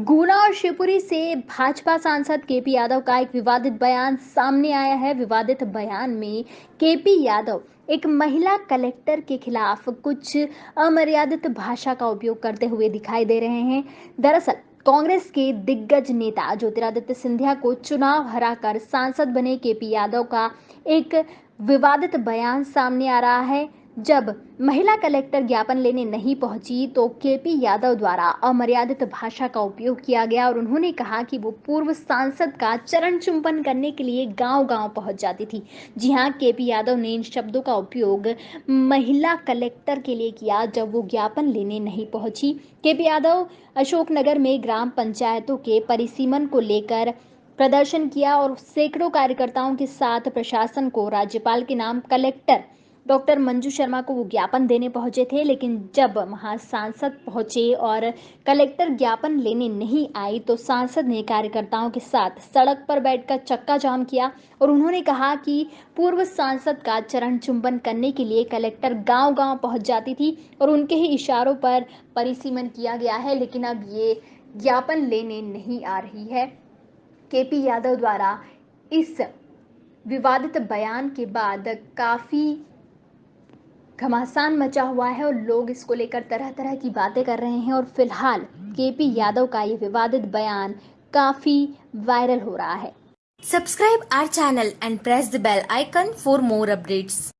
गुना और शिवपुरी से भाजपा सांसद केपी यादव का एक विवादित बयान सामने आया है। विवादित बयान में केपी यादव एक महिला कलेक्टर के खिलाफ कुछ अमर्यादित भाषा का उपयोग करते हुए दिखाई दे रहे हैं। दरअसल, कांग्रेस के दिग्गज नेता ज्योतिरादित्य सिंधिया को चुनाव हराकर सांसद बने केपी यादव का एक विवादित बयान सामने आ रहा है। जब महिला कलेक्टर ज्ञापन लेने नहीं पहुँची तो केपी यादव द्वारा अमर्यादित भाषा का उपयोग किया गया और उन्होंने कहा कि वो पूर्व सांसद का चरण चुंबन करने के लिए गांव-गांव पहुँच जाती थी। जी हाँ, केपी यादव ने इन शब्दों का उपयोग महिला कलेक्टर के लिए किया जब वो ज्ञापन लेने नहीं पहुँची। केपी यादव अशोकनगर में ग्राम पंचायतों के परिसीमन को लेकर प्रदर्शन किया और सैकड़ों कार्यकर्ताओं के साथ प्रशासन को राज्यपाल के नाम कलेक्टर डॉक्टर मंजू शर्मा को वो ज्ञापन देने पहुँचे थे, लेकिन जब वहाँ सांसद पहुँचे और कलेक्टर ज्ञापन लेने नहीं आई तो सांसद ने कार्यकर्ताओं के साथ सड़क पर बैठकर चक्का जाम किया और उन्होंने कहा कि पूर्व सांसद का चरण चुंबन करने के लिए कलेक्टर गांव-गांव पहुँच जाती थी और उनके ही इशारों पर परिसीमन किया गया है, लेकिन अब ये ज्ञापन लेने नहीं आ रही है। केपी यादव द्वारा इस विवादित बयान के बाद काफ़ी घमासान मचा हुआ है और लोग इसको लेकर तरह तरह की बातें कर रहे हैं और फ़िलहाल के पी यादव का ये विवादित बयान काफ़ी वायरल हो रहा है subscribe our channel and press the bell icon for more updates.